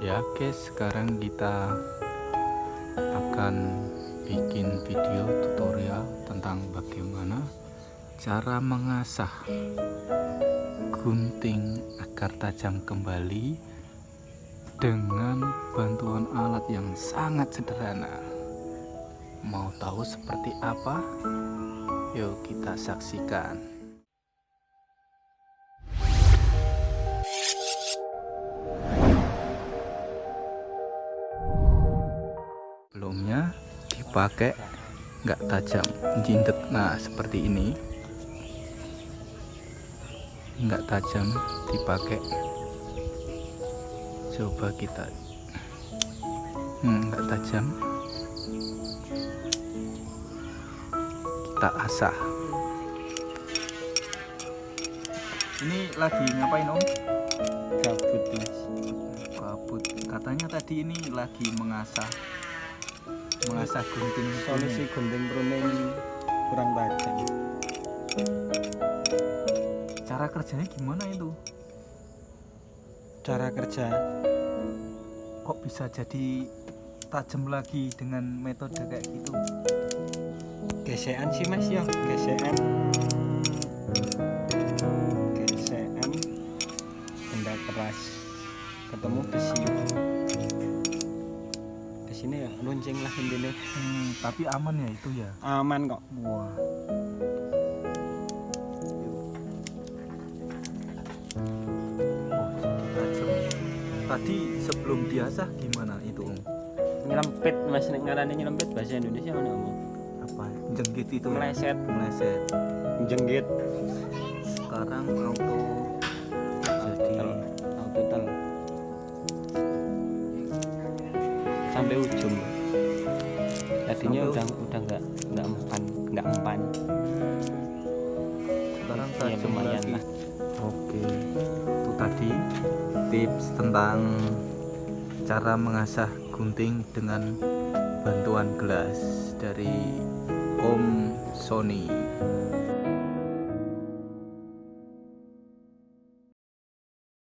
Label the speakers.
Speaker 1: ya guys sekarang kita akan bikin video tutorial tentang bagaimana cara mengasah gunting agar tajam kembali dengan bantuan alat yang sangat sederhana. Mau tahu seperti apa? Yuk kita saksikan sebelumnya dipakai nggak tajam jindet nah seperti ini. Nggak tajam dipakai coba kita. Hmm, nggak tajam. Kita asah. Ini lagi ngapain om?
Speaker 2: gabut mas.
Speaker 1: Kabut katanya tadi ini lagi mengasah mengasah gunting
Speaker 2: solusi gunting pruning kurang tajam.
Speaker 1: Cara kerjanya gimana itu?
Speaker 2: Cara kerja.
Speaker 1: Kok bisa jadi tajam lagi dengan metode kayak gitu?
Speaker 2: Gesekan sih mas ya. Gesekan. Gesekan. Benda keras. Ketemu besi besinya ya lonceng lah intinya.
Speaker 1: Hmm, tapi aman ya itu ya?
Speaker 2: Aman kok.
Speaker 1: Wah. Oh tadi sebelum diasah gimana itu om?
Speaker 2: Nyelempit mas. Ngarani nyelempit bahasa Indonesia mana om.
Speaker 1: Apa? Jenggit itu ya?
Speaker 2: meleset.
Speaker 1: Meleset.
Speaker 2: Jenggit
Speaker 1: sekarang auto
Speaker 2: sampai ujung. Tadinya
Speaker 1: Sampai
Speaker 2: udah udah nggak nggak empan nggak empan.
Speaker 1: Sekarang
Speaker 2: ya
Speaker 1: tajam
Speaker 2: lumayan lah.
Speaker 1: Oke, itu tadi tips tentang cara mengasah gunting dengan bantuan gelas dari Om Sony.